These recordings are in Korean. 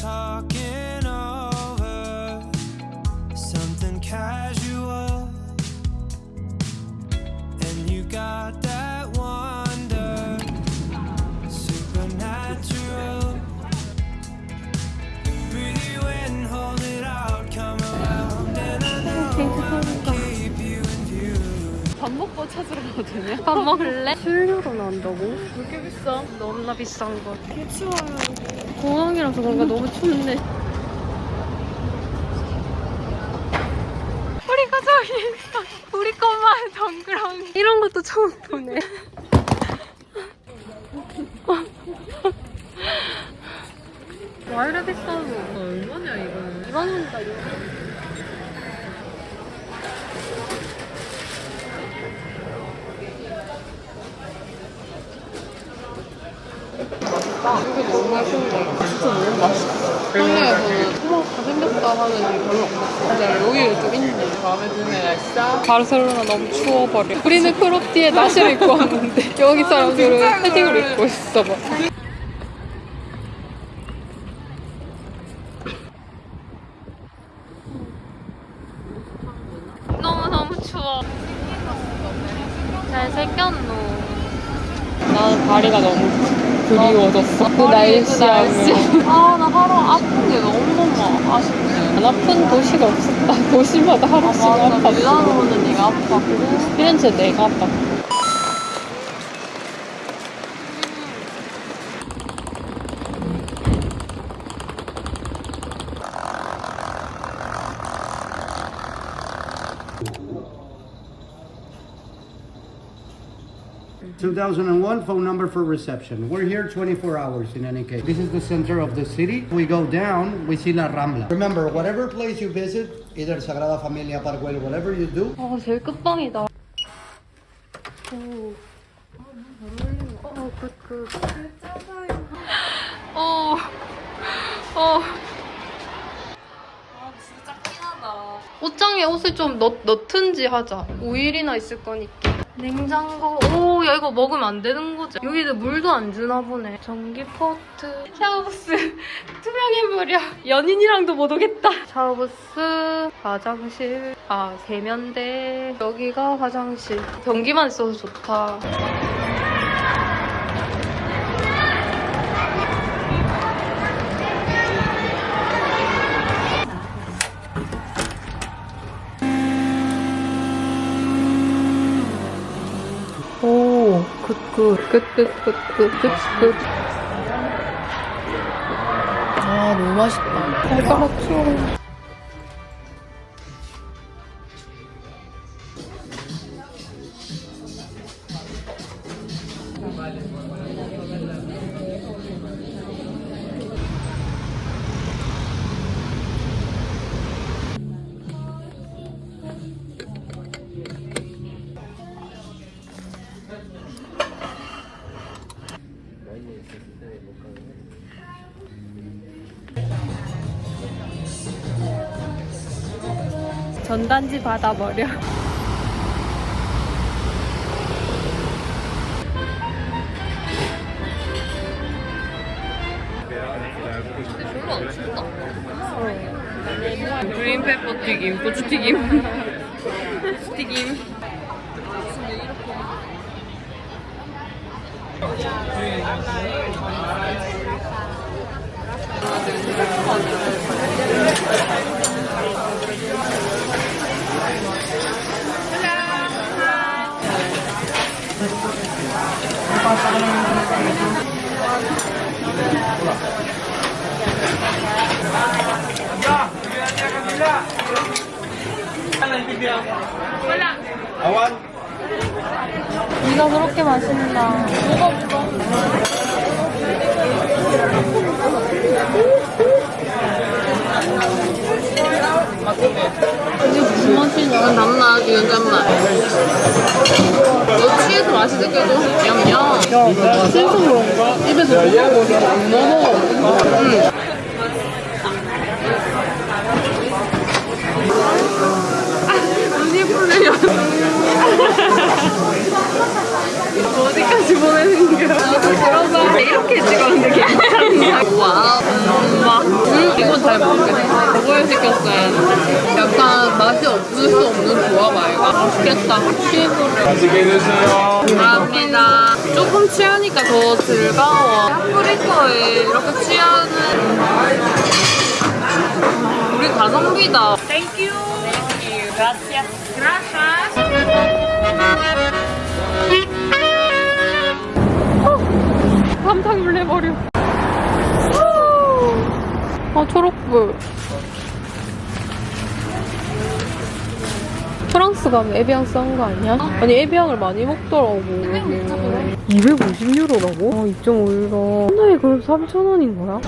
talking over something casual, 먹고 찾으러 가도 되냐? 밥 먹을래? 수유료로 나온다고? 왜 이렇게 비싸? 너무나 비싼 거. 개 추워요. 공항이라서 그런가 너무 춥네. 우리가 저기 있어. 우리 것만 덩그러니. 이런 것도 처음 보네. 와 이래 비싸? 얼마냐 이거는? 2만 원이다 이거. 너무 맛있는 거 진짜 너무 맛있어. 한국에서는 토마토 생겼다 하는 게 별로 없어. 여기 좀 있는데 마음에 드네. 진짜. 바르셀로나 너무 추워버려. 우리는 크롭티에 나시를 입고 왔는데 여기 사람들은 패딩을 입고 있어 봐. 너무너무 추워. 잘생겼노. 나는 다리가 너무 그리워졌어. 그 날씨하면. 아, 나 하루 아픈 게 너무 많아. 아쉽네. 안 아픈 도시가 없었다. 도시마다 하루씩 아팠어. 밀라노는 네가 아팠고. 피렌체 내가 아팠고. Two thousand and one phone number for reception. We're here twenty-four hours in any case. This is the center of the city. We go down, we see La Rambla. Remember, whatever place you visit, either Sagrada Familia, Park Güell, whatever you do, 아, 제일 끝방이다. 오. 아, 너무. 어, 굿, 굿. 어. 어. 아, 찐하다. 옷장에 옷을 좀 넣, 넣든지 하자. 5일이나 있을 거니까. 냉장고. 오, 야, 이거 먹으면 안 되는 거지. 여기는 물도 안 주나 보네. 전기 포트. 샤워부스. 투명해버려. 연인이랑도 못 오겠다. 샤워부스. 화장실. 아, 세면대. 여기가 화장실. 변기만 있어서 좋다. 굿, 굿, 굿, 굿, 굿, 굿, 굿, 굿. 아, 너무 맛있다. 추 전단지 받아버려. 근데 별로 안 춥다? 어. 그린페퍼 튀김, 고추. 튀김. 네가 그렇게 맛있나? 뭐가 없어? 이게 무슨 맛이냐? 이건 단맛, 이건 짠맛. 너 취해서 맛이 느껴져? 냠냠. 야, 내가 취해서 그런가? 입에서 녹아버려. 안 먹어. 응. 아, 눈이 풀려요. 어디까지 보내는 거야? 나도 들어봐. 이렇게 찍었는데 괜찮냐? 와우. 음, 막. 잘 모르겠어. 그걸 시켰어요. 약간 맛이 없을 수 없는 조합 아이가. 맛있겠다. 취해보려. 맛있게 드세요. 감사합니다. 조금 취하니까 더 즐거워. 파프리카에 이렇게 취하는 우리 가성비다. Thank you. Thank you. Gracias. Gracias. 깜짝 놀래버려. 아, 초록불. 프랑스 가면 에비앙 싼 거 아니야? 아니 에비앙을 많이 먹더라고 250유로라고? 아 2.5유로 하나에 그럼 3,000원인 거야?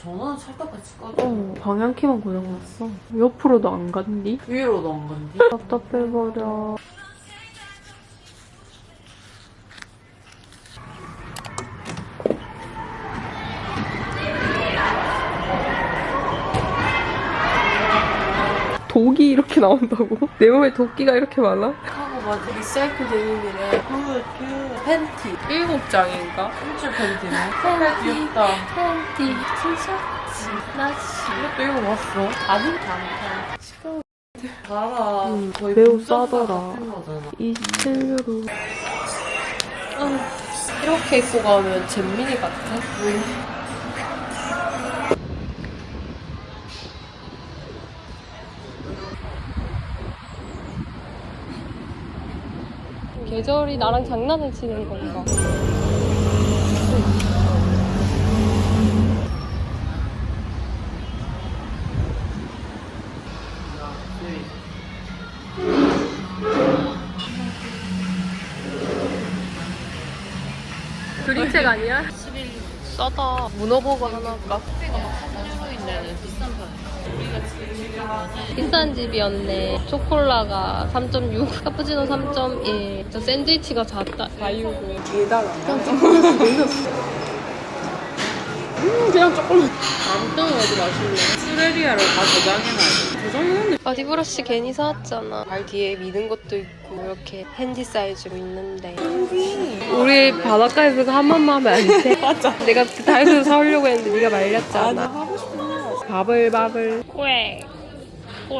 전화는 찰떡같이 꺼져. 어 방향키만 고장났어 옆으로도 안 간디? 위로도 안 간디? 답답해버려 독이 이렇게 나온다고? 내 몸에 도끼가 이렇게 많아? 하고 맞아. 리사이클 데님이래. 그, 그, 팬티. 일곱 장인가? 일줄 팬티네. 귀엽다. 팬티 티셔츠 나시 이것도 읽어봤어. 아는 않다. 시끄러워. 봐라. 음, 거의 매우 싸더라. 같은 거잖아. 27유로 이렇게 입고 가면 잼민이 같아? 계절이 나랑 장난을 치는 건가? 그림책 아니야? 11 싸다 문어버거 하나 할까? 비싼 집이었네. 초콜라가 3.6, 카푸치노 3.1. 저 샌드위치가 4, 4유고. 개달라. 그냥 조금. 아무튼 어디 마실래? 수레리아를 다 저장해놔야 돼. 저장해놨는데 바디브러쉬 괜히 사왔잖아. 발 뒤에 미는 것도 있고 이렇게 핸디 사이즈로 있는데. 우리 바닷가에서 한 번만 하면 안 돼? 맞아. 내가 그 다이소에서 사오려고 했는데 네가 말렸잖아. 하고 싶으면 바글바글. 꽥. 꽥.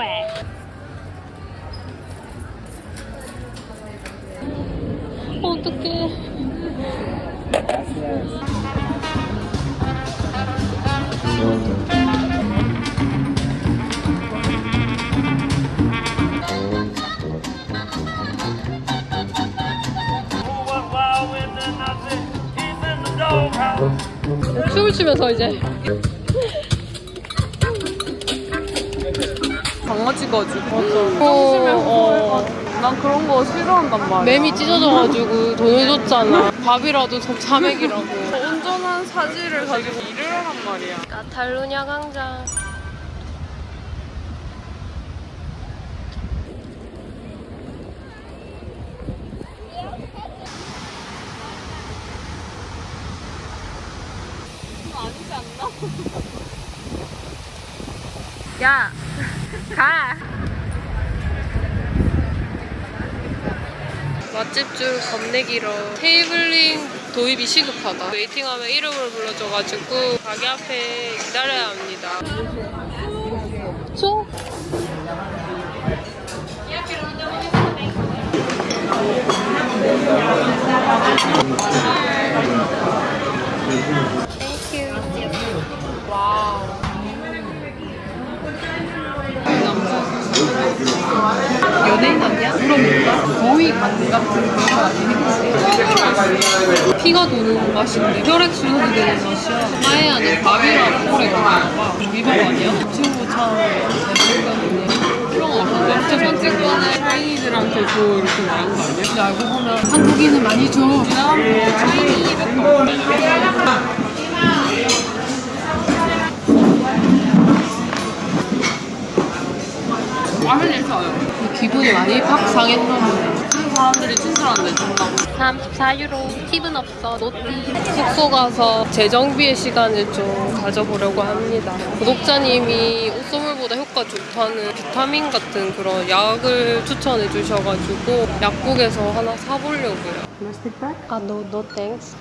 어떡해. 춤을 추면서 이제 강아지 가지고. 맞아. 어, 난 그런 거 싫어한단 말이야. 맴이 찢어져가지고 돈을 줬잖아. 밥이라도 좀 사먹이라고. 온전한 사지를 가지고 일을 하란 말이야. 카탈루냐 광장. 야, 가. 맛집 줄 겁내 길어. 테이블링 도입이 시급하다. 웨이팅하면 이름을 불러줘가지고 가게 앞에 기다려야 합니다. 소? 연예인 아니야? 물어볼까? 거의 간 같은 그런 거 아니겠지? 피가 도는 맛인데 혈액순환이 되는 맛이야. 아예 안에 밥이랑 오래 먹어봐. 미밥 아니야? 친구 참 그런 거 같은데 진짜 선택권을 차이니들한테 줘 이렇게 말한 거 아니야? 근데 알고 보면 한국인은 많이 줘. 차이니 200원. 기분이 많이 팍 상했나 보네 사람들이 친절한데 준다고. 34유로 팁은 없어. 노티 숙소 가서 재정비의 시간을 좀 가져보려고 합니다. 구독자님이 옷소물보다 효과 좋다는 비타민 같은 그런 약을 추천해 주셔가지고 약국에서 하나 사보려고요? 아, no, no thanks.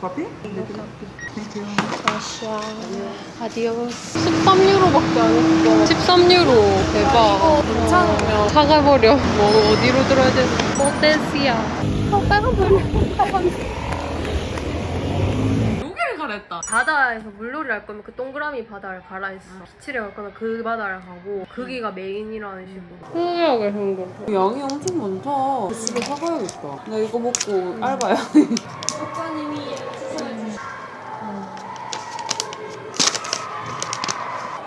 커피? 아시아 아디오스 13유로밖에 안 했어. 13유로. 대박. 괜찮으면. 사가버려. 뭐 어디로 들어야 되지 모데시아 어 빨간불 여기를 가랬다. 바다에서 물놀이를 할 거면 그 동그라미 바다를 가라 했어. 비치를 갈 거면 그 바다를 가고 거기가 메인이라는 식으로. 신기하게 생겼어 양이 엄청 많다. 집에 사가야겠다. 나 이거 먹고 알바야.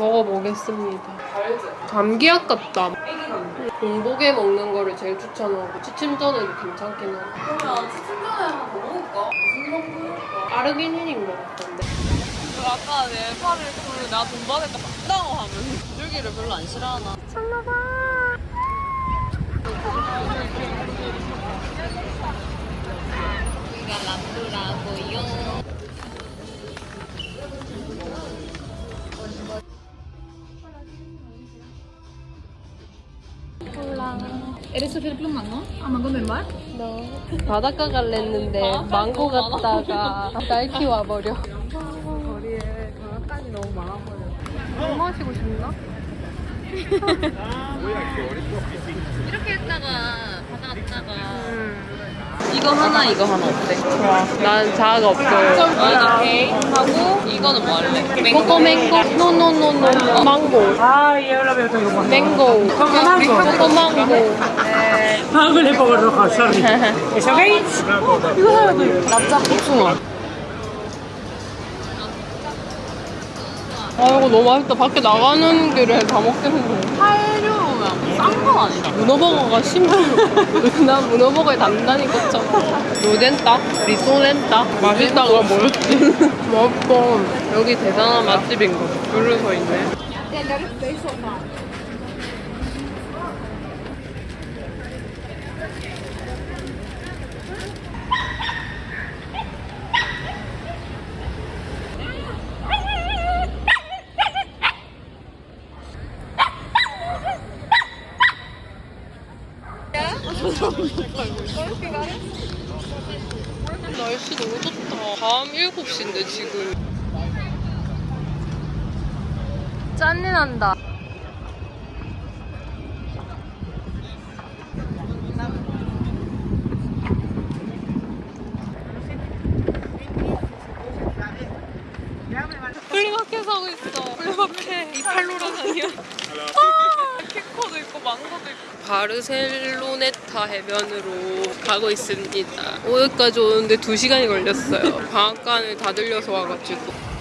먹어보겠습니다 감기약 같다 공복에 먹는 거를 제일 추천하고 취침 전에도 괜찮긴 하고 그러면 치킨 전에 한번 먹을까? 무슨 먹을까? 아르기닌인 것 같던데 그 아까 내 팔을 그 내가 돈 받을까 받다고 하면 줄기를 별로 안 싫어하나? 바닷가 갈랬는데 망고 갔다가 날키 와버려 거리에 장난감이 너무 많아버려. 물 마시고 싶나? 이렇게 했다가 바다 갔다가 음. 이거 하나 이거 하나 어때? 좋아. 난 자아가 없어요. 이거 게임 하고 이거는 뭐 할래? 코코 맹고? 노노노노 망고. Ah, yo lo veo todo como 맹고. 코코 망고. sorry. ¿Es ok? 이거 하나도 납작 복숭아. 아 이거 너무 맛있다 밖에 나가는 길에 다 먹겠는데 8유로면 싼 건 아니다. 문어버거가 10유로 난 문어버거에 단단히 꽂혀 로덴따? 리소렌따? 맛있다가 뭐였지? 맛있어 여기 대단한 맛집인 거 줄을 서 있네 날씨 너무 좋다. 밤 7시인데 지금. 짠내 난다. flea market 사고 있어. flea market. 이 팔로라산이야. 아, 키코도 있고 망고도 있고. 바르셀로네타 해변으로 가고 있습니다. 오늘까지 오는데 2시간이 걸렸어요. 방앗간을 다 들려서 와가지고.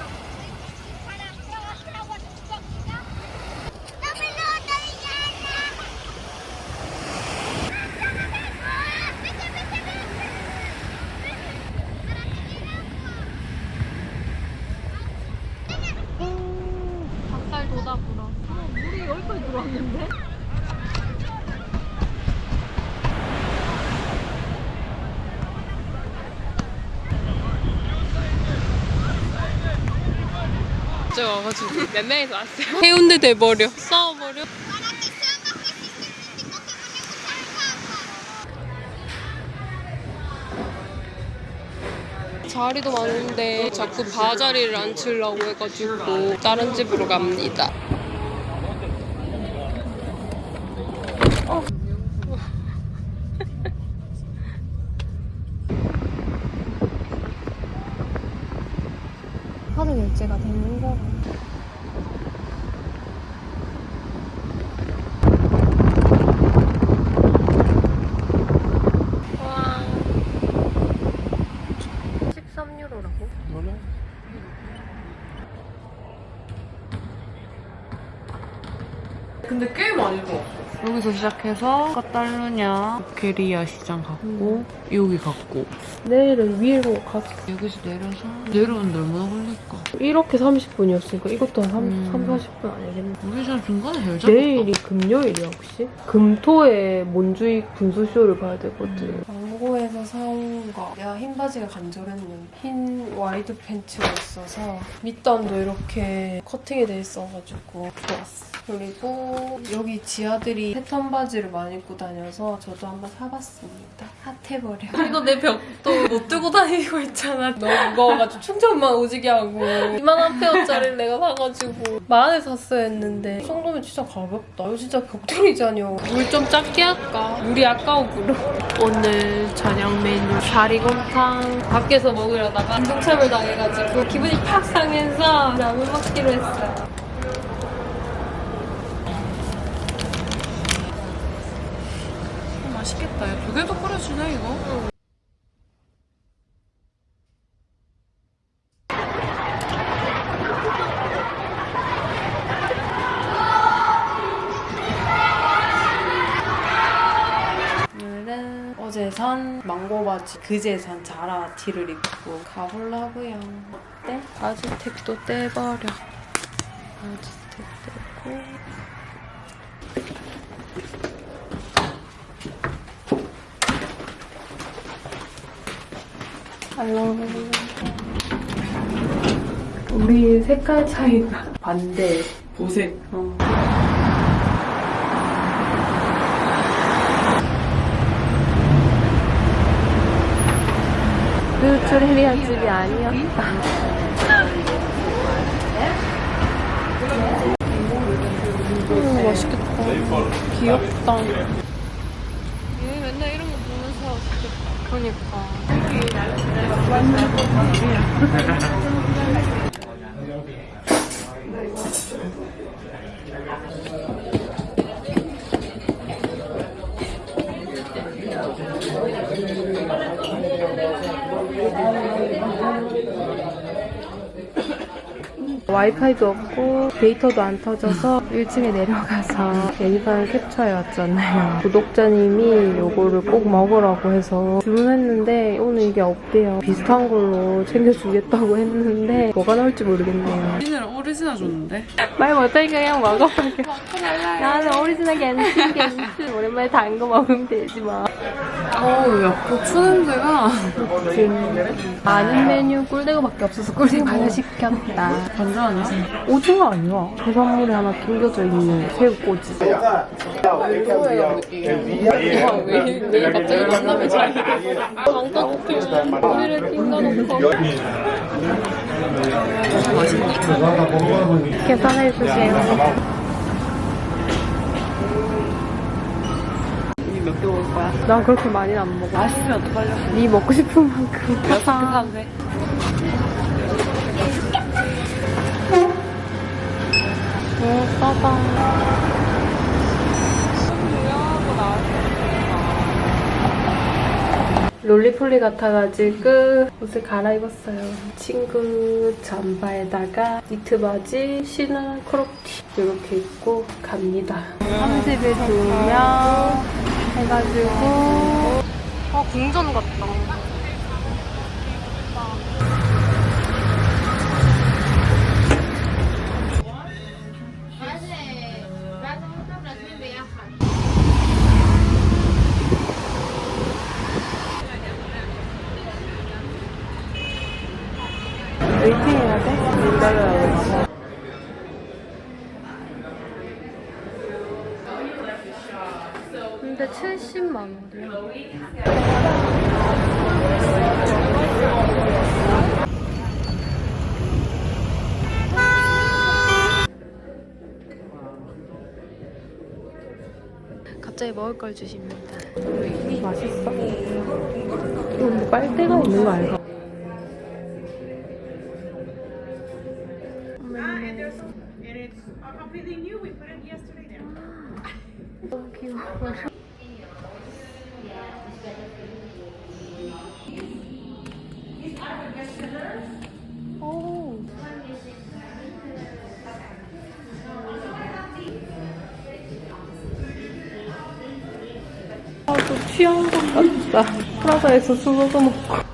닭살 돋아불어. 물이 여기까지 들어왔는데? 갑자기 와가지고 몇 명이서 왔어요. 해운대 돼버려. 싸워버려. 자리도 많은데 자꾸 바 자리를 안 치려고 해가지고 다른 집으로 갑니다. 카드 결제가 되는 거. 와. 13유로라고? 몰라. 근데 꽤 많이 좋았어. 여기서 시작해서 까탈루냐 보케리아 시장 갔고 여기 갔고 내일은 위로 가서 여기서 내려서 내려오는데 얼마나 걸릴까? 이렇게 30분이었으니까 이것도 한 3, 음. 3 40분 아니겠네. 우리 전 중간에 짧았다 내일이 금요일이야 혹시? 금토에 몬주익 분수쇼를 봐야 되거든. 광고에서 사온 거. 내가 흰 바지가 간절했는데 흰 와이드 팬츠가 있어서 밑단도 이렇게 커팅이 돼 있어가지고 좋았어. 그리고 여기 지아들이 패턴 바지를 많이 입고 다녀서 저도 한번 사봤습니다. 핫해버려. 이거 내 벽도 못 들고 다니고 있잖아. 너무 무거워가지고 충전만 오지게 하고 2만원 페어짜리를 내가 사가지고 만원에 샀어야 했는데 이 정도면 진짜 가볍다. 이거 진짜 벽돌이잖여. 물 좀 작게 할까? 물이 아까워 불어. 오늘 저녁 메뉴 사리곰탕 밖에서 먹으려다가 인동차별 당해가지고 기분이 팍 상해서 라면 먹기로 했어요. 맛있겠다 야, 두 개도 끓여주네 이거 오늘은 어제 산 망고 바지, 그제 산 자라 티를 입고 가보려고요. 어때? 바지택도 떼버려. 바지택 떼고. 우리 색깔 차이가 반대. 보색. 어. 뷰트레리아 집이 아니었다. 음, 맛있겠다. 귀엽다. 얘 맨날 이런 거 보면서 맛있겠다. 그러니까. Thank you. 와이파이도 없고 데이터도 안 터져서 1층에 내려가서 예니fan을 캡처해 왔잖아요. 구독자님이 요거를 꼭 먹으라고 해서 주문했는데 오늘 이게 없대요. 비슷한 걸로 챙겨주겠다고 했는데 뭐가 나올지 모르겠네요. 오리지널 오리지널 줬는데 말 못하니까 그냥 먹어볼게. 나는 오리지널 겐신 겐신 오랜만에 단 거 먹으면 되지 뭐. 어우 야 고추 냄새가 아는 메뉴 꿀대구밖에 없어서 꿀대구 하나 시켰다. 반전 아니야? 오징어 아니야? 해산물에 하나 낑겨져 있는 새우꼬지. 왜 내가 갑자기 만나면 잘 왕따 못해. 오늘은 띵가놓고 계산해 주세요. 몇개 먹을 거야? 난 그렇게 많이는 안 먹어. 맛있으면 어떡하려 네 먹고 싶은 만큼. 사. 돼 오, 싸다. 롤리폴리 같아가지고 옷을 갈아입었어요. 친구 잠바에다가 니트 바지, 신은 크롭티 이렇게 입고 갑니다. 30에 두명 해가지고 아 궁전 같다. 먹을 걸 주십니다. 맛있어? 이거 뭐 빨대가 있는 거 알까? 너무 귀여워. 것 같다. 프라다에서 술도 먹고.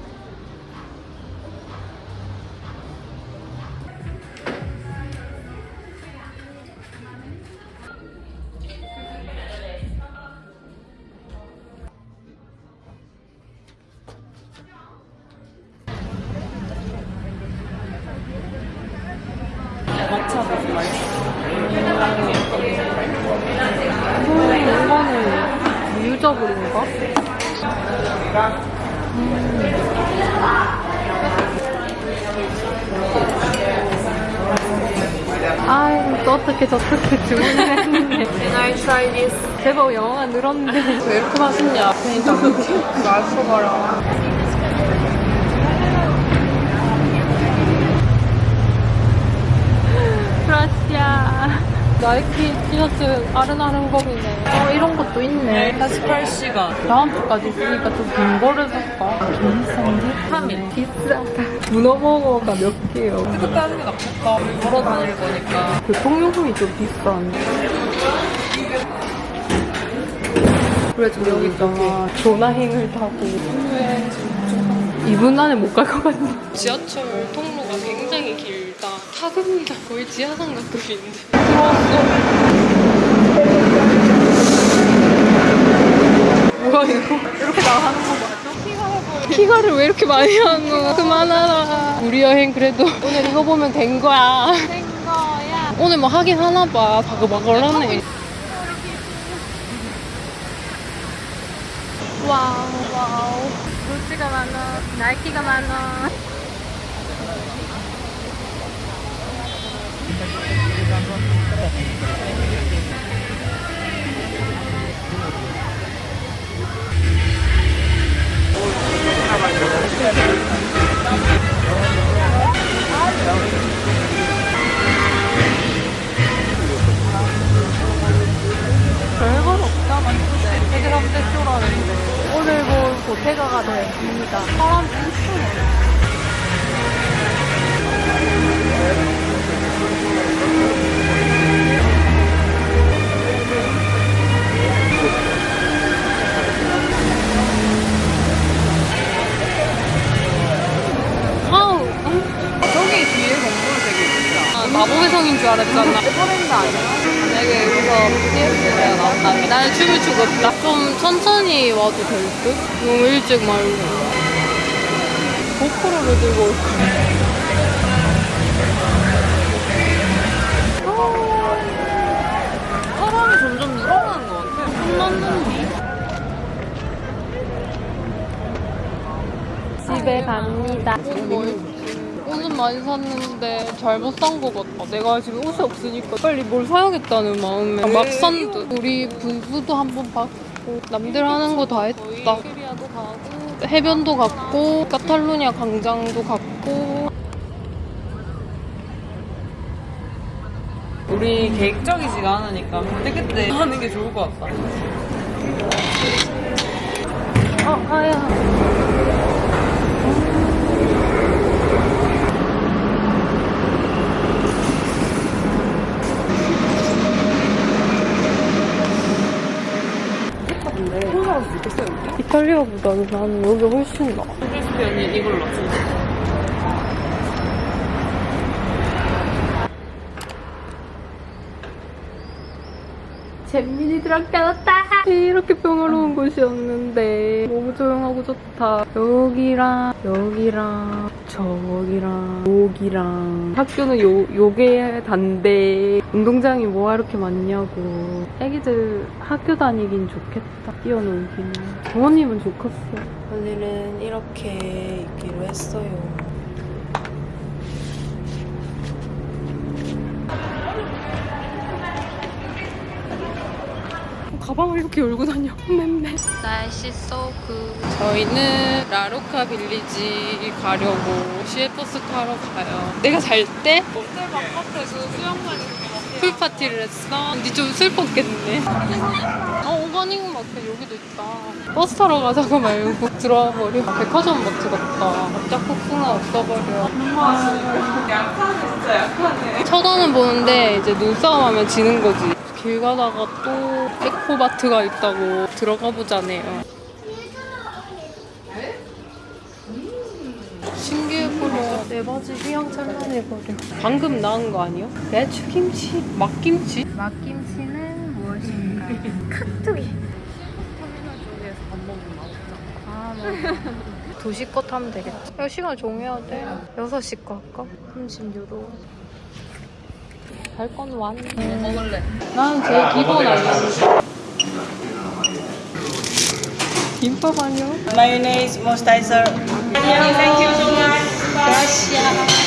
막차가 좀 맛있어. 음, 이거는 유저블인가? 음. 아이고 또 어떻게 저렇게 주문을 했는데 Can I try this? 제법 영어가 늘었는데 왜 이렇게 맛있냐? 그러니까 맛있어봐라. 브라시아 나이키 티셔츠 아른아른거리네 어 이런 것도 있네 48시간. 다음 주까지 있으니까 좀 긴 거를 살까? 비싼데? 3일. 비싸다 문어버거가 몇 개요? 그때 하는 게 낫겠다. 걸어 다닐 거니까. 교통요금이 좀 비싼데 그래 지금 여기 있잖아 조나행을 타고 2분 안에 못 갈 것 같네 지하철 통로가 굉장히 길다 타급니다 거의 지하상 들어왔어 뭐야 이거? 이렇게 나가는 거 맞아? 키가를 왜 이렇게 많이 하노 그만하라. 우리 여행 그래도 오늘 이거 보면 된 거야. 된 거야. 오늘 뭐 하긴 하나 봐. 바글바글하네. 와우 와우. 루치가 많아. 나이키가 많아 별건 없다 맞는데 해결하면 떼쇼라는데 오늘 볼 보태가가 되었습니다. 사람 진짜 아 마법의 성인 줄 알았잖아 에버랜드 아니야? 만약에 여기서 BTS가 나온다면 나는 춤을 추고. 좀 천천히 와도 될 듯? 너무 일찍 말고. 고프로를 들고 올까? 사람이 점점 늘어나는 것 같아. 끝났는데. 집에 갑니다. 많이 샀는데 잘못 산것 같다. 내가 지금 옷이 없으니까 빨리 뭘 사야겠다는 마음에 막산 듯. 우리 부부도 한번 봤고 남들 하는 거 다 했다. 해변도 갔고 카탈루냐 광장도 갔고 우리 계획적이지가 않으니까 그때그때 하는 게 좋을 것 같다. 어, 아야. 있겠어요, 여기? 이탈리아보다는 나는 여기 훨씬 나아. 크리스피언이 이걸로 진짜. 잼민이들한테 왔다. 이렇게 평화로운 곳이었는데 너무 조용하고 좋다. 여기랑 여기랑 저기랑 여기랑 학교는 요 요게 단데 운동장이 뭐가 이렇게 많냐고. 애기들 학교 다니긴 좋겠다. 뛰어놀기는. 부모님은 좋겠어. 오늘은 이렇게 있기로 했어요. 가방을 이렇게 열고 다녀. 맴매. 날씨 so good. 저희는 라로카 빌리지 가려고 시외버스 타러 가요. 내가 잘 때? 호텔 바깥에서 수영만 이렇게 pool party를 했어. 근데 좀 슬펐겠네. 어, organic 마트 여기도 있다. 버스 타러 가자고 말고 들어와 버려. 백화점 마트 같다. 짝국수나 없어버려. 약하네, 진짜 약하네. 쳐다는 보는데 이제 눈싸움 하면 지는 거지. 길 가다가 또 에코마트가 있다고 들어가 보자네요. 신기해 보여. 내 바지 휘황 찬란해 버려. 방금 나온 거 아니요? 배추김치? 막김치? 막김치는 무엇인가? 카투기. 터미널 쪽에서 밥 먹으면 맛없잖아. 아, 맞아. 2시 거 타면 되겠다. 야, 시간 정해야 돼. 6시 거 할까? 36로. 갈건 왔네. 뭐 먹을래? 나는 제일 기본 알려줄게. 김밥 아니야? Mayonnaise, moisturizer. Thank you so much.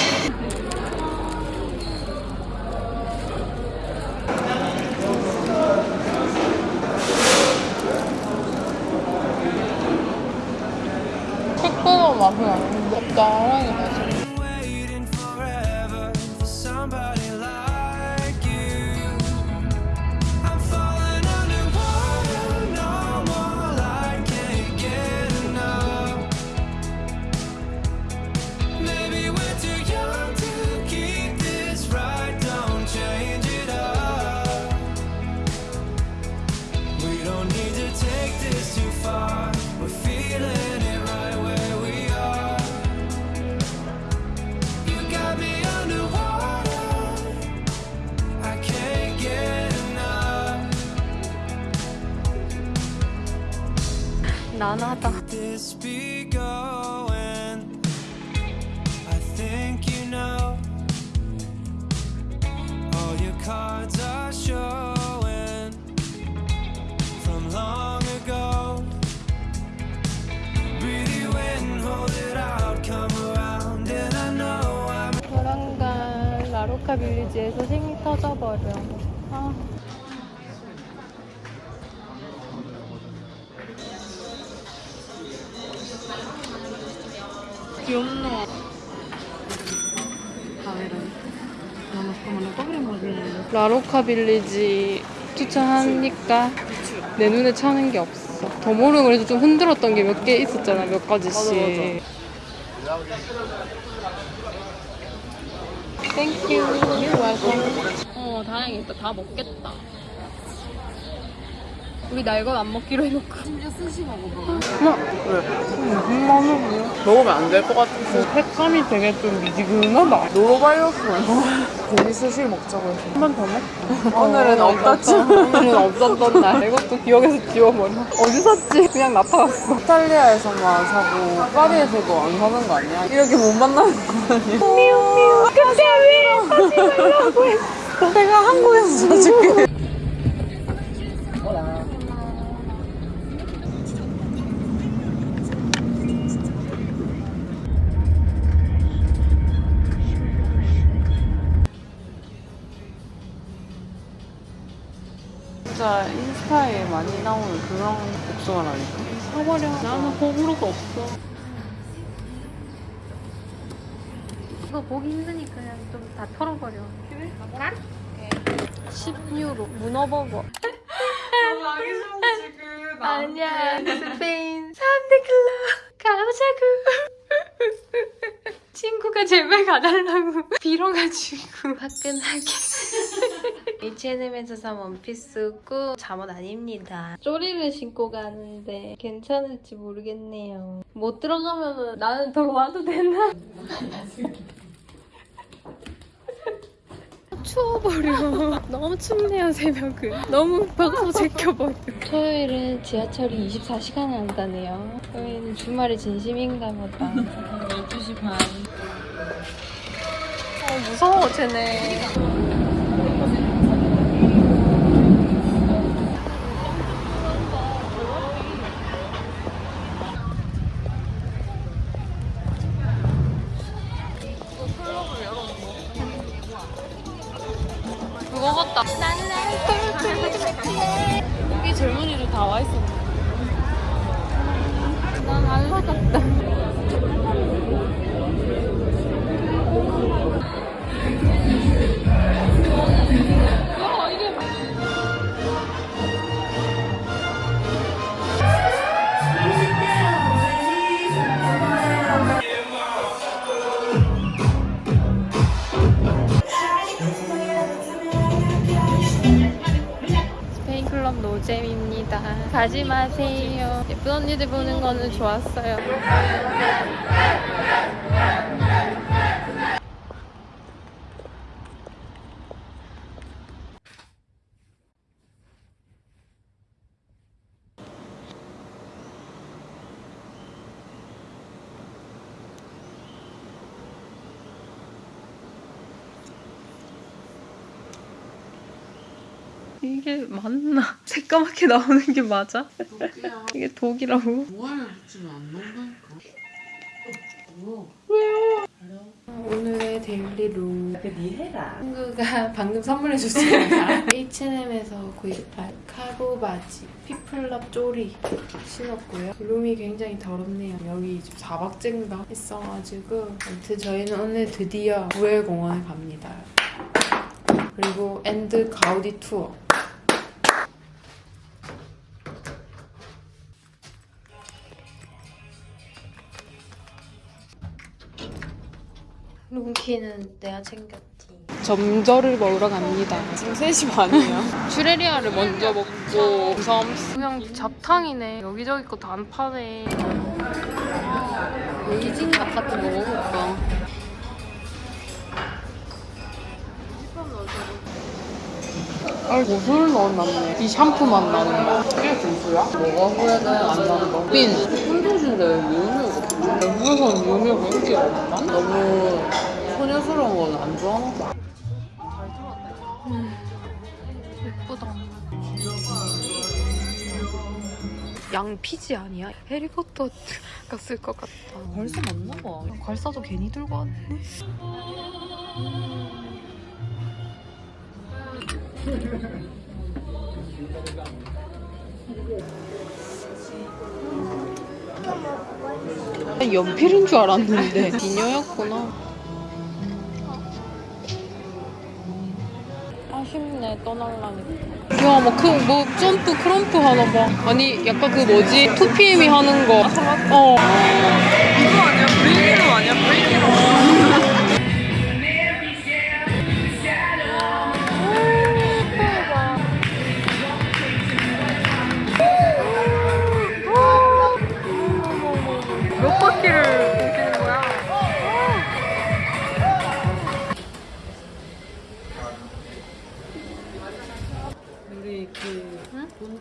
빌리지에서 생이 터져버려 아. 귀엽노 라로카 빌리지 추천하니까 내 눈에 차는 게 없어 더모르 그래도 좀 흔들었던 게 몇 개 있었잖아 몇 가지씩 Thank you. 어, 다행이다. 다 먹겠다. 우리 나 이건 안 먹기로 해놓고. 심지어 스시 먹어봐. 무슨 맛이야? 먹으면 안 될 것 같아서 색감이 되게 좀 미지근하다. 노로바이러스면서 고기 스시 먹자고 해서 한 번 더 먹자. 오늘은 없었지. 오늘은 없었던 날. 이것도 기억에서 지워버려. 어디 샀지? 그냥 나타났어. 이탈리아에서만 사고 파리에서도 안 사는 거 아니야? 이렇게 못 만나는 거 아니야? 미우. 근데 왜 사지 말라고 했어? 내가 한국에서 사줄게. 진짜 인스타에 많이 나오는 그런 복숭아라니까. 사버려. 나는 호불호가 없어. 이거 보기 힘드니까 그냥 좀 다 털어버려. 그래? 10유로 문어버거. 아니야 스페인 3대 클럽 가보자고 친구가 제발 가달라고 빌어가지고 화끈하게 H&M에서 산 원피스 고 잠옷 아닙니다 쪼리를 신고 가는데 괜찮을지 모르겠네요 못 들어가면 나는 들어와도 되나? 추워버려. 너무 춥네요, 새벽은. 너무 방송 제껴버려. 토요일은 지하철이 24시간을 한다네요. 토요일은 주말에 진심인가 보다. 12시 반. 어, 무서워, 쟤네. 클럽 노잼입니다. 가지 마세요. 예쁜 언니들 보는 거는 좋았어요. 이게 맞나? 새까맣게 나오는 게 맞아? 이게 독이라고? 모아를 붙이면 안 나온다니까. 오늘의 데일리룩 니해라. 친구가 방금 선물해줬습니다. H&M에서 구입한 카고 바지 피플럽 쪼리 신었고요. 룸이 굉장히 더럽네요. 여기 지금 4박째인가 있어가지고 아무튼 저희는 오늘 드디어 구엘공원에 갑니다. 그리고 and 가우디 투어 room key는 내가 챙겼지. 점저를 먹으러 갑니다. 지금 3시 반이에요. 츄레리아를 먼저 먹고 섬 그냥 잡탕이네. 여기저기 거 다 안 파네. 베이징닭 같은 거 먹을까? 아, 고수를 넣어놨네. 이 샴푸 맛 나는 거. 이게 고수야? 뭐가 후회돼? 안 나는 거? 빈. 혼조신데 유효가 없지. 외국에서는 유효가 인기가 없나? 너무 안 좋아하나 봐. 예쁘다. 양 피지 아니야? 해리포터가 쓸것 같다. 벌써 맞나 봐. 괄사도 괜히 들고 왔네. 연필인 줄 알았는데 비녀였구나. 아쉽네 떠날라니까. 야, 뭐, 그, 뭐, 점프, krump 하나 봐. 아니, 약간 그 뭐지? 2PM이 하는 거. 어. 이거 아니야? breaking으로 아니야? breaking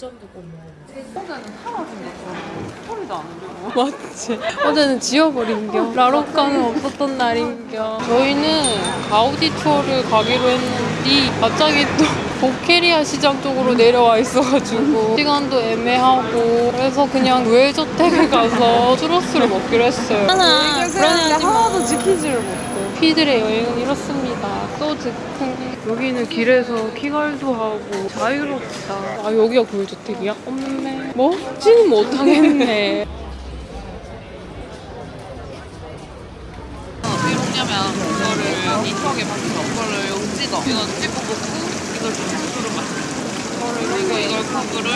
먹어보자. 어제는 사라진 거 소리도 안 들고. 맞지? 어제는 지워버린겨. 라로카는 없었던 날인겨. 저희는 가우디 투어를 가기로 했는데, 갑자기 또 보케리아 시장 쪽으로 내려와 있어가지고, 시간도 애매하고, 그래서 그냥 우회저택에 가서 추러스를 먹기로 했어요. 하나, 불안해하지 하나도 지키지를 못해. 피들의 여행은 이렇습니다. 또 즉흥. 여기는 길에서 키갈도 하고 자유롭다. 아 여기가 고일주택이야? 없네. 먹지는 못하겠네. 어떻게 먹냐면 이거를 이턱에 박혀. 이거를 여기 찍어. 이거 찍고 먹고 이걸. 그리고 이걸 국수를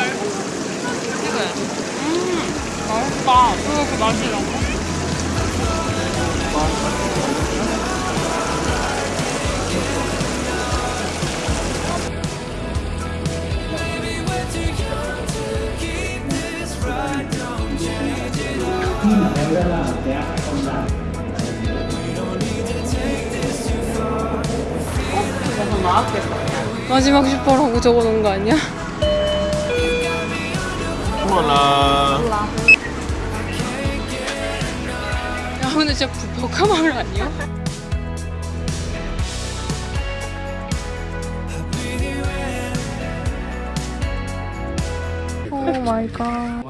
찍어야지. 음 맛있다. 그렇게 맛이 라고? 마지막 슈퍼라고 적어놓은 거 아니야? 야 근데 진짜 벽화마을 아니야? 오 마이 갓.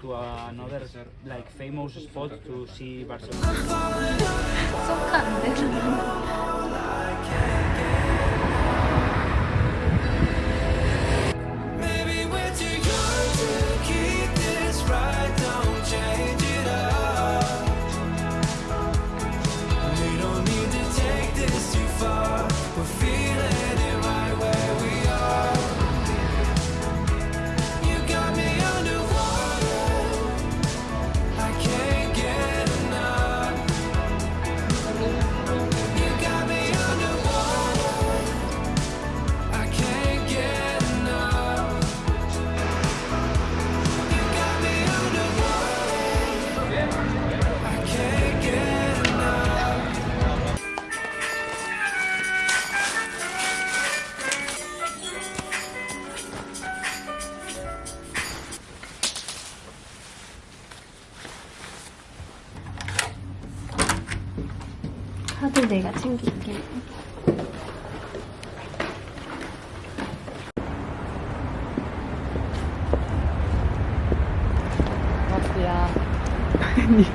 to another like famous spot to see Barcelona. so. Maybe we're too young to keep this right, don't change.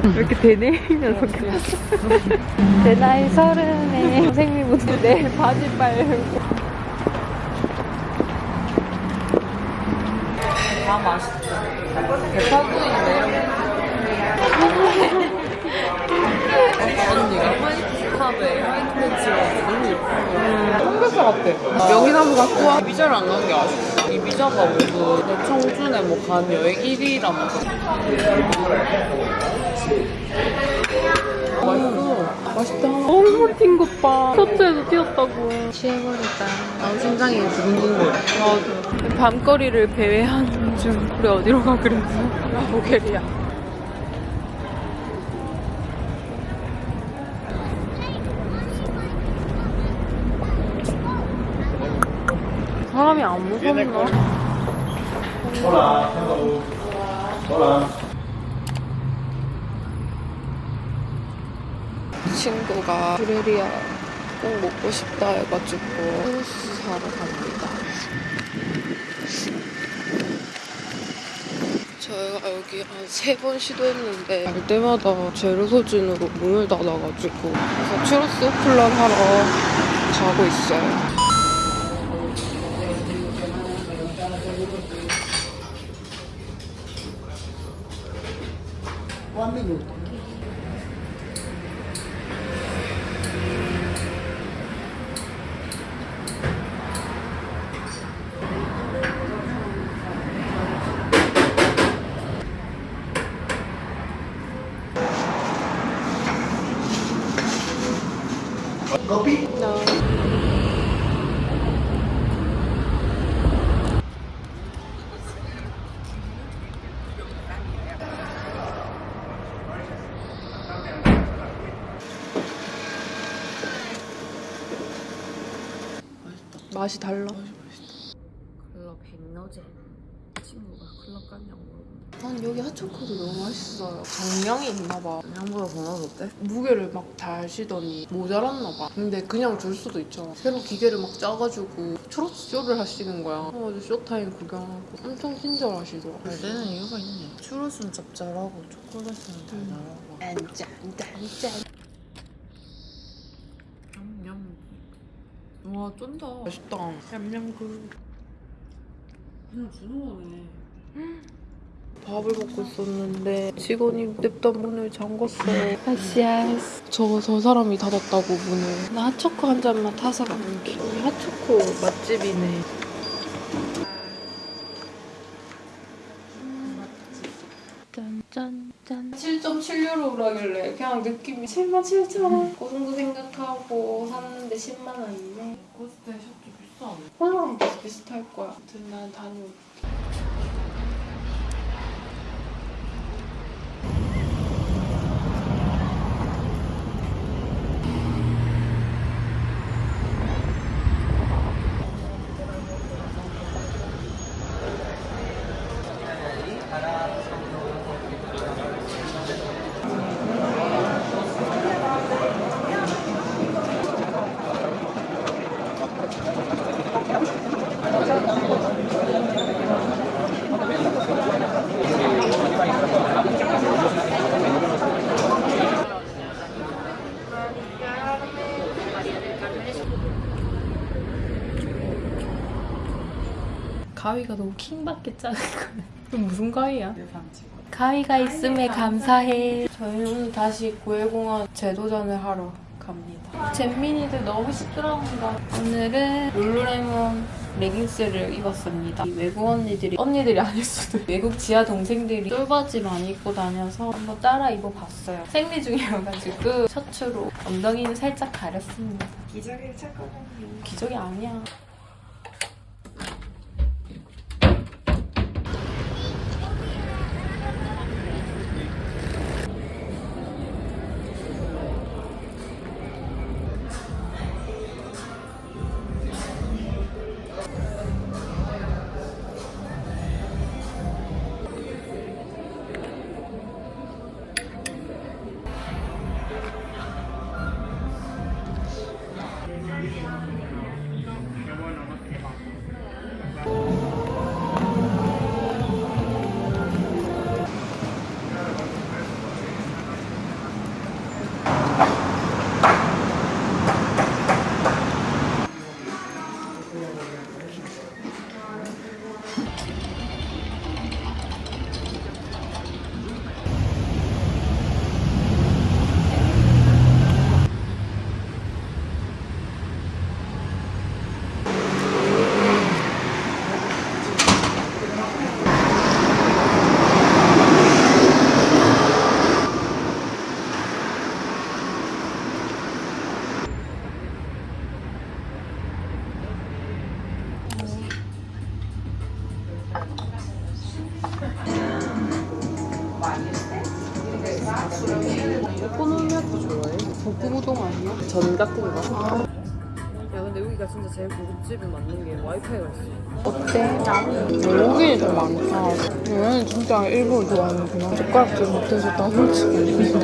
왜 이렇게 되네? 이 녀석이. 내 나이 서른에 선생님부터 내 바지 빨고. 다 맛있어. 개파구인데. 언니가 화이트 탑에 화이트 팬츠가 너무 예뻐. 삼겹살 같아. 명이나무 갖고 와. 이비자를 안 간 게 아쉽다. 이비자가 모두 내 청춘에 뭐 간 여행 1위라면서. 맛있어. 맛있다. 너무 튄것 봐. 셔츠에도 튀었다고. 취해버렸다. 난 심장이 두근두근 거려. 맞아. 밤거리를 배회하는 중. 우리 어디로 가 그래서? 라보겔이야. 사람이 안 무섭나? 친구가 브레리아 꼭 먹고 싶다 해가지고 소스 사러 갑니다. 저희가 여기 한 세 번 시도했는데 갈 때마다 재료 소진으로 문을 닫아가지고 그래서 추러스 오플런 하러 가고 있어요. 맛이 달라. 클럽 백너제 친구가 클럽 갔냐고 난 여기 핫초코도 너무 맛있어요. 정량이 있나봐. 양보다 더 넣어줬대? 무게를 막 달시더니 모자랐나봐. 근데 그냥 줄 수도 있잖아. 새로 기계를 막 짜가지고 추러스 쇼를 하시는 거야. 그래가지고 쇼타임 구경하고 엄청 친절하시더라. 잘 되는 이유가 있네. 추러스는 짭짤하고 초콜릿은 달달하고. 짠짠 짠짠. 냠냠. 와 쫀다. 맛있다. 냠냠그. 그냥 주는 거네. 밥을 먹고 있었는데 직원이 냅다 문을 잠궜어요. 아시아스. 저, 저 사람이 닫았다고 문을. 나 핫초코 한 잔만 타서 가볼게. 여기 핫초코 맛집이네. 짠짠짠. 7.7 유로 라길래 그냥 느낌이 7만 7천 원. 고성도 생각하고 샀는데 10만 원이네. cost shop도 비싸네. 폴로랑 비슷비슷할 거야. 아무튼 난 다녀올게. 가위가 너무 킹받게 작거든. 이거 무슨 가위야? 가위가 있음에 감사해. 저희는 오늘 다시 고해공원 제도전을 하러 갑니다. 잼민이들 너무 시끄러운가. 오늘은 룰루레몬 레깅스를 입었습니다. 이 외국 언니들이 언니들이 아닐 수도 외국 지하 동생들이 쫄바지 많이 입고 다녀서 한번 따라 입어봤어요. 생리 중이어가지고 셔츠로 엉덩이는 살짝 가렸습니다. 기저귀를 찾거든요. 기저귀 아니야. 고급집에 맞는 게 와이파이가 있어 어때? 여기는 좀 많다. 얘는 진짜 일부러 좋아하는구나. 젓가락질 못해서 다 훔치고.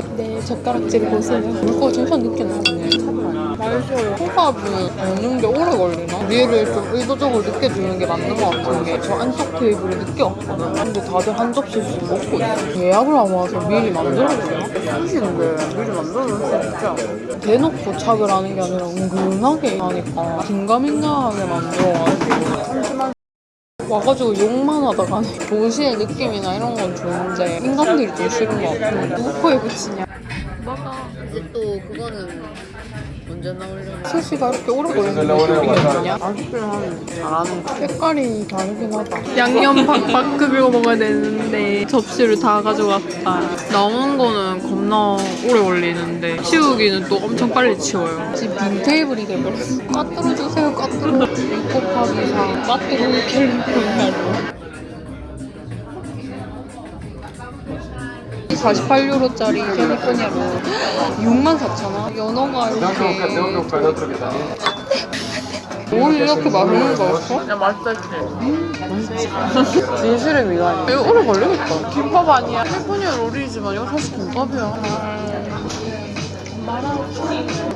네 젓가락질 보세요. 물고 진짜 늦게 나오네 맛있어요 호밥은 먹는 게 오래 걸리나? 위를 좀 의도적으로 늦게 주는 게 맞는 것 같은 게 저 안쪽 테이블에 늦게 왔거든 근데 다들 한 접시씩 먹고 있어 예약을 안 와서 미리 만들어주나? 수시인데 미리 만들어줬어 진짜 대놓고 도착을 하는 게 아니라 은근하게 하니까 긴가민가하게 만들어가지고 와가지고 욕만 하다 가네 도시의 느낌이나 이런 건 좋은데 인간들이 좀 싫은 것 같아 누구 코에 붙이냐. 이제 또 그거는 언제 나오려나? 3시가 이렇게 오래 걸리는 게 모르겠냐? 아직도 한 잘하는 거 색깔이 다르긴 하다. 양념 박박 비벼 먹어야 되는데 접시를 다 가져갔다. 남은 거는 겁나 오래 걸리는데 치우기는 또 엄청 빨리 치워요. 지금 빈 테이블이 돼버렸어. 까뜨려 주세요 까뜨려 6 곱하기 4 까뜨려 캘리포니아로 48유로짜리 캘리포니아로. 64,000원? 연어가 이렇게. 뭘 이렇게 맛있는 거였어? 야 맛있었지? 맛있지 진실의 미간이. 이거 오래 걸리겠다. 김밥 아니야. 캘리포니아 롤이지만 이거 사실 김밥이야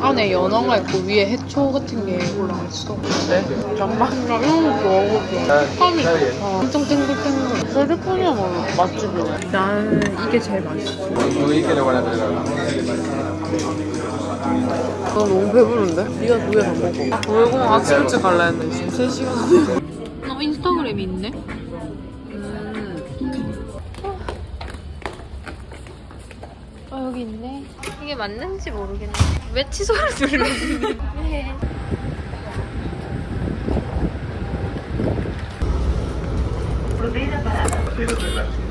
안에 연어가 있고 위에 해초 같은 게 올라있어. 네? 정말? 나 이런 거 좋아하거든 햄이 좋다 엄청 탱글탱글. 캘리포니아 맛집이네 나는 이게 제일 맛있어. 나? 너무 배부른데? 네가 두개더 먹어. 월공 아침 일찍 갈라 했는데 지금 3시간. 어 인스타그램이 있네? 여기 있네. 이게 맞는지 모르겠네. 왜 취소를 누르지? 소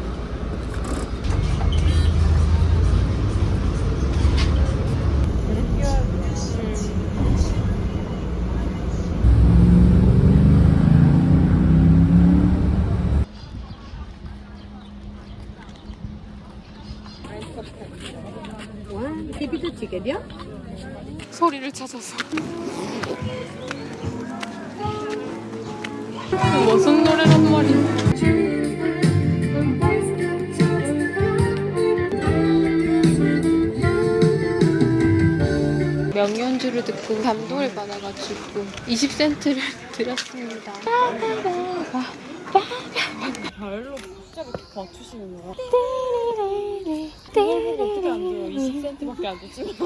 찾아서 무슨 노래란 말이야 명연주를 듣고 감동을 받아가지고 20센트를 드렸습니다. 발로 갑자기 맞추시는 거야? 어떻게 안 돼요? 20센트밖에 안 되지?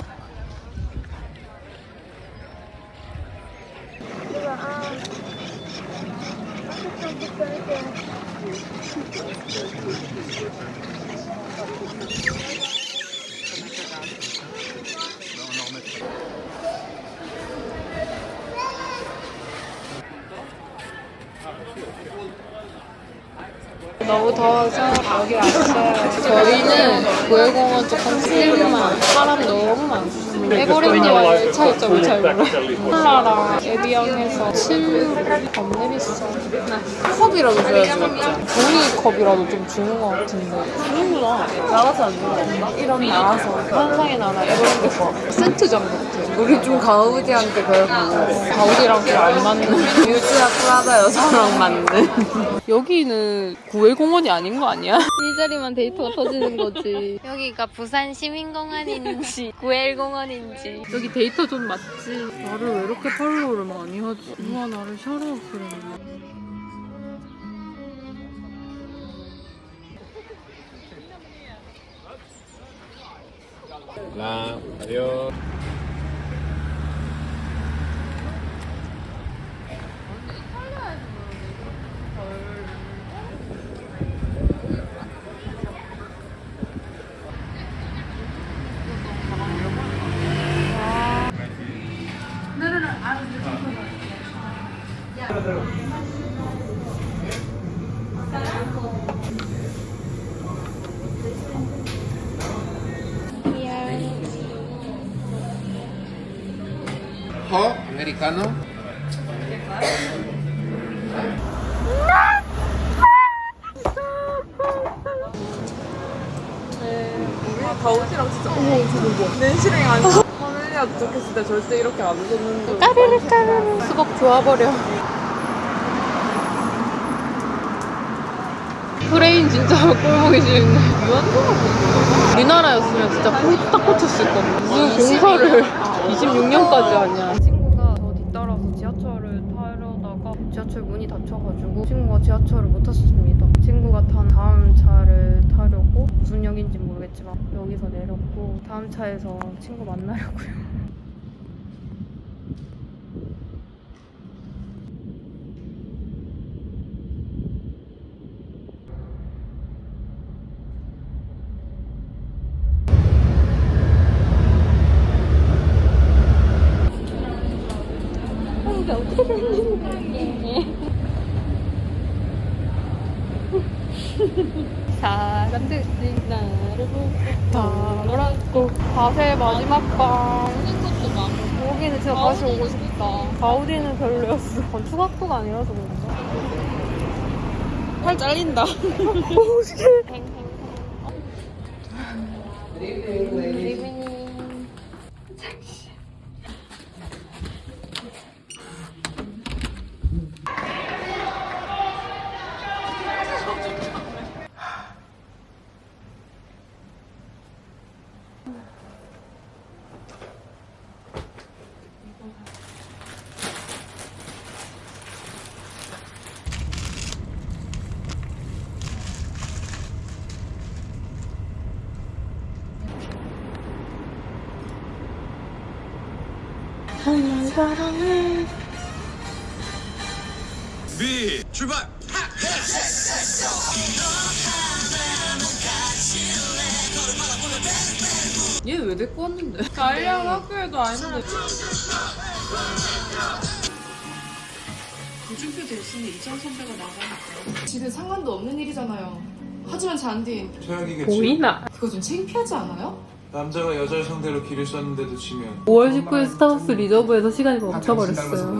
너무 더워서 여기 왔어요. 저희는 구해공원 쪽 컨셉만 사람 너무 많고 에버랜드와 열 차이점을 잘 몰라요. 콜라랑 에비앙에서 7유로 겁내 비싸. 컵이라도 줘야지 맞죠? 종이 컵이라도 좀 주는 것 같은데 주는구나. 나가서 안 주나? 이런 나가서 환상의 나라 에버랜드 거 세트장 같아. 우리 좀 가우디한테 배우고 가우디랑 좀안 맞는 유지아 프라다 여자랑 맞는 여기는 구엘공원이 아닌 거 아니야? 이 자리만 데이터가 터지는 거지. 여기가 부산 시민공원인지 구엘공원 인지. 여기 데이터 좀 맞지? 나를 왜 이렇게 팔로우를 많이 하지? 누가 나를 샤라웃 그랬나? Ho 이렇게 안 웃었는데 까르르 까르르. 수박 좋아버려. 프레임 진짜 꼴보기 싫은데. 우리나라였으면 진짜 홀딱 꽂혔을 거야 무슨 공서를. 26년까지 하냐 친구가 저 뒤따라서 지하철을 타려다가 지하철 문이 닫혀가지고 친구가 지하철을 못 탔습니다. 친구가 탄 다음 차를 타려고 무슨 역인지 모르겠지만 여기서 내렸고 다음 차에서 친구 만나려고요 이게 어떻게 되는 거야? 사람들이 나를 보고 바라고 바세 마지막 밤 여기는 진짜 다시 오고 싶다 가우디는 별로였어 건축학부가 아니라서 그런가? 팔 잘린다 비 출발. 얘왜 데리고 왔는데? 달리하고 학교에도 아닌데 고준표 됐으니 이전 선배가 나가니까 지금 상관도 없는 일이잖아요. 하지만 잔디 최악이겠지. 보이나? 그거 좀 창피하지 않아요? 남자가 여자를 상대로 길을 썼는데도 지면 5월 19일 스타벅스 리저브에서 시간이 멈춰버렸어요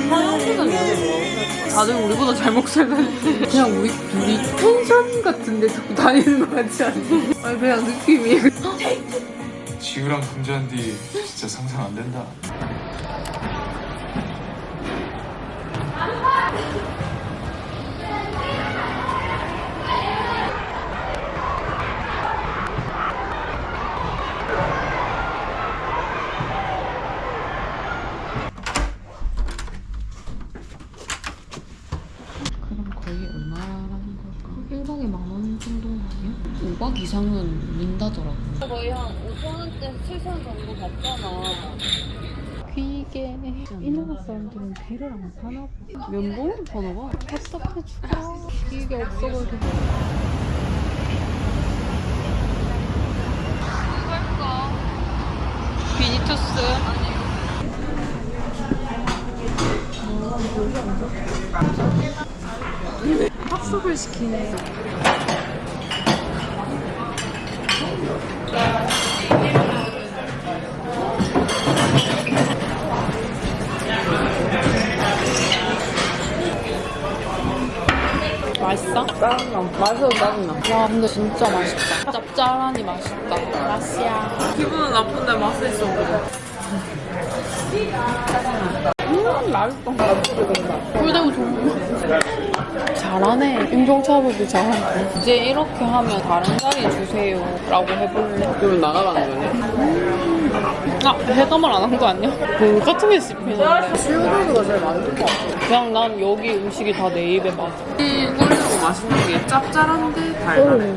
다들 우리보다 잘 먹살다는데 그냥 우리 둘이 펜션 같은데 자꾸 다니는 것 같지 않니? 아니 그냥 느낌이 지우랑 금지한 뒤 진짜 상상 안 된다. 그럼 거의 얼마라는 걸까? 1박에 만 원 정도는 아니야? 5박 이상은 민다더라고 거의 한 5천원대 7천원 정도 받잖아 귀게 이 나라 사람들은 배를 안 사나 봐. 면봉은 사나 봐 답답해 죽어. 귀게 없어가지고. 누굴까? 비니투스. 합숙을 시키네 맛있어? 짜증나. 맛있어 짜증나. 와 근데 진짜 맛있다. 짭짤하니 맛있다. 맛이야. 기분은 나쁜데 맛은 있어 음 맛있다. 꿀대고 좋은 잘하네. 인종차별도 잘하네. 이제 이렇게 하면 다른 자리 주세요. 라고 해볼래? 그러면 나가라는 거네 아 해감을 안 한 거 아니야? 그 같은 게 씹히는데 실버가 제일 많을 것 같아. 그냥 난 여기 음식이 다 내 입에 맞아. 이 꿀리고 맛있는 게 짭짤한데 달달해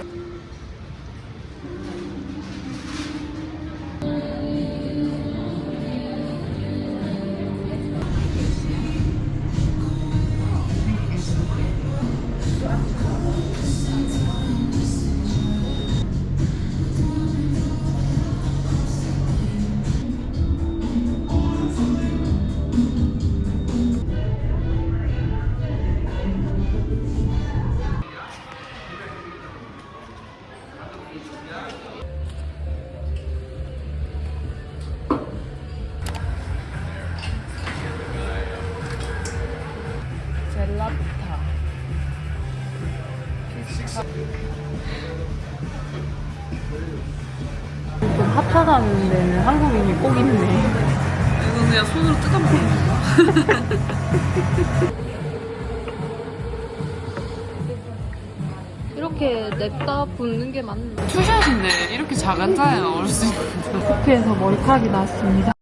핫하다는 데는 한국인이 꼭 있네. 이건 그냥 손으로 뜯어 먹는 거. 이렇게 냅다 붓는 게 맞는 거 투샷인데 이렇게 작은 자에 넣을 수 있는 커피에서 머리카락이 나왔습니다.